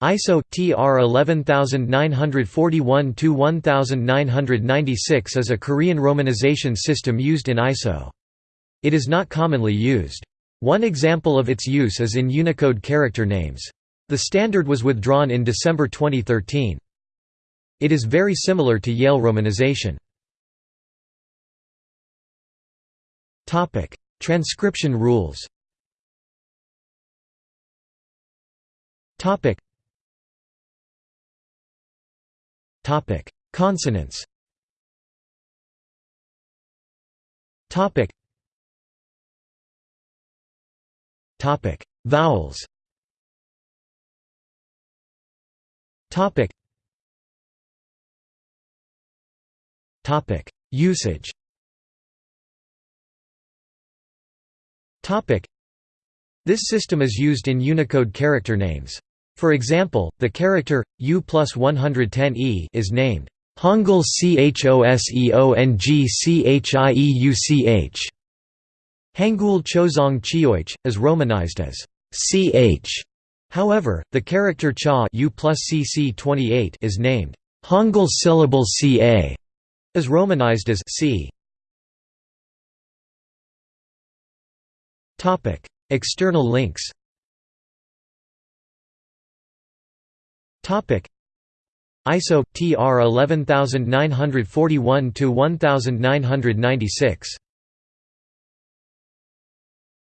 ISO TR 11941-1996 is a Korean romanization system used in ISO. It is not commonly used. One example of its use is in Unicode character names. The standard was withdrawn in December 2013. It is very similar to Yale romanization. Transcription rules Topic: Consonants. Topic. Topic: Vowels. Topic. Topic: Usage. Topic. This system is used in Unicode character names. For example, the character U plus 110e is named Hangul Choseongchieuch. Hangul Choseong Chieuch is romanized as ch. However, the character cha U plus cc28 is named Hangul syllable ca, is romanized as c. Topic: External links. ISO TR 11941 to 1996